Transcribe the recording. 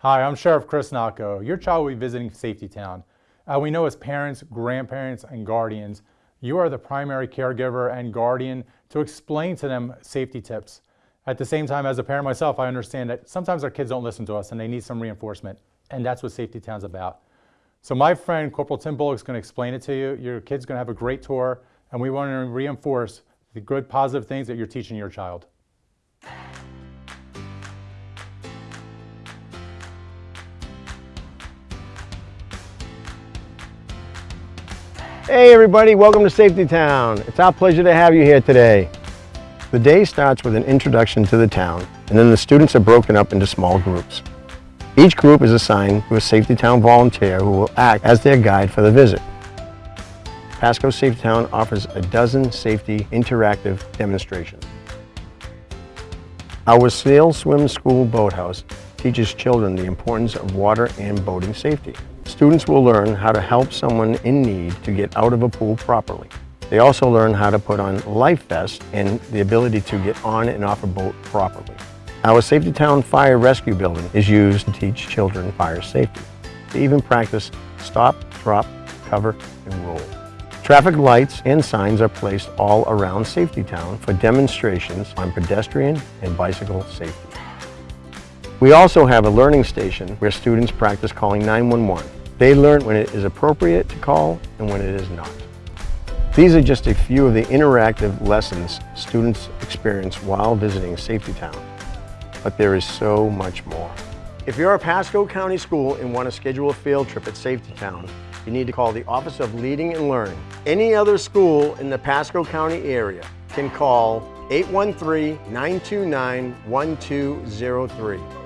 Hi, I'm Sheriff Chris Nocco. Your child will be visiting Safety Town. Uh, we know as parents, grandparents, and guardians, you are the primary caregiver and guardian to explain to them safety tips. At the same time, as a parent myself, I understand that sometimes our kids don't listen to us and they need some reinforcement. And that's what Safety Town's about. So my friend Corporal Tim Bullock is going to explain it to you. Your kid's going to have a great tour, and we want to reinforce the good, positive things that you're teaching your child. Hey everybody, welcome to Safety Town. It's our pleasure to have you here today. The day starts with an introduction to the town, and then the students are broken up into small groups. Each group is assigned to a Safety Town volunteer who will act as their guide for the visit. Pasco Safety Town offers a dozen safety interactive demonstrations. Our Sail Swim School Boathouse teaches children the importance of water and boating safety. Students will learn how to help someone in need to get out of a pool properly. They also learn how to put on life vests and the ability to get on and off a boat properly. Our Safety Town Fire Rescue Building is used to teach children fire safety. They even practice stop, drop, cover, and roll. Traffic lights and signs are placed all around Safety Town for demonstrations on pedestrian and bicycle safety. We also have a learning station where students practice calling 911 they learn when it is appropriate to call and when it is not. These are just a few of the interactive lessons students experience while visiting Safety Town, but there is so much more. If you're a Pasco County school and want to schedule a field trip at Safety Town, you need to call the Office of Leading and Learning. Any other school in the Pasco County area can call 813-929-1203.